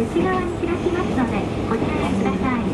内側に開きますのでご注意ください。